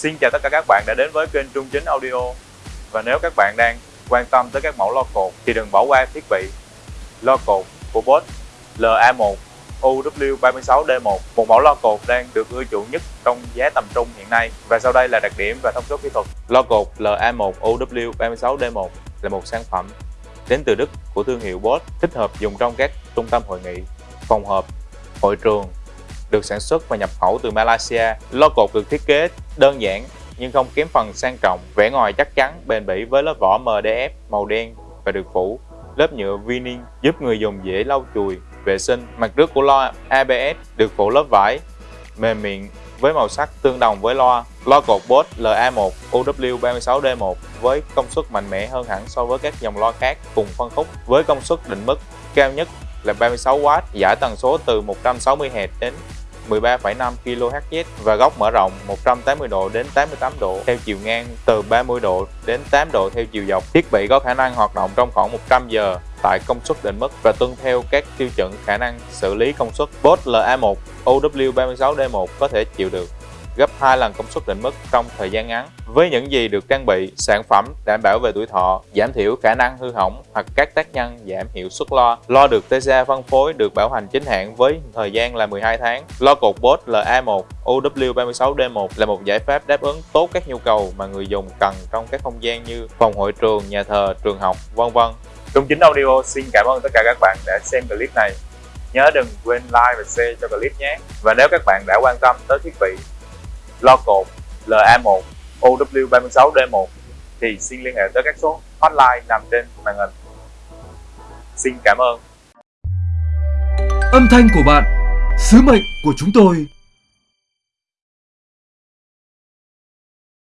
Xin chào tất cả các bạn đã đến với kênh Trung Chính Audio. Và nếu các bạn đang quan tâm tới các mẫu lo cột thì đừng bỏ qua thiết bị lo cột của Bosch LA1 UW36D1 Một mẫu lo cột đang được ưa chuộng nhất trong giá tầm trung hiện nay. Và sau đây là đặc điểm và thông số kỹ thuật. Lo cột LA1 UW36D1 là một sản phẩm đến từ Đức của thương hiệu Bosch thích hợp dùng trong các trung tâm hội nghị, phòng họp, hội trường được sản xuất và nhập khẩu từ Malaysia. Lo cột được thiết kế đơn giản nhưng không kém phần sang trọng, vẻ ngoài chắc chắn, bền bỉ với lớp vỏ MDF màu đen và được phủ lớp nhựa vinyl giúp người dùng dễ lau chùi, vệ sinh. Mặt trước của loa ABS được phủ lớp vải mềm mịn với màu sắc tương đồng với loa. Loa cột Bose LA1 UW36D1 với công suất mạnh mẽ hơn hẳn so với các dòng loa khác cùng phân khúc với công suất định mức cao nhất là 36W, giải tần số từ 160Hz đến 13,5 kHz và góc mở rộng 180 độ đến 88 độ theo chiều ngang từ 30 độ đến 8 độ theo chiều dọc. Thiết bị có khả năng hoạt động trong khoảng 100 giờ tại công suất định mức và tuân theo các tiêu chuẩn khả năng xử lý công suất. Bosch LA1 OW36D1 có thể chịu được gấp 2 lần công suất định mức trong thời gian ngắn. Với những gì được trang bị, sản phẩm đảm bảo về tuổi thọ, giảm thiểu khả năng hư hỏng hoặc các tác nhân giảm hiệu suất lo. Lo được TCA phân phối được bảo hành chính hãng với thời gian là 12 tháng. Lo cột Bosch LA1 OW36D1 là một giải pháp đáp ứng tốt các nhu cầu mà người dùng cần trong các không gian như phòng hội trường, nhà thờ, trường học, vân vân. Trung Chính Audio xin cảm ơn tất cả các bạn đã xem clip này. Nhớ đừng quên like và share cho clip nhé. Và nếu các bạn đã quan tâm tới thiết bị lo cột LA1 OW36D1 thì xin liên hệ tới các số hotline nằm trên màn hình. Xin cảm ơn. Âm thanh của bạn, sứ mệnh của chúng tôi.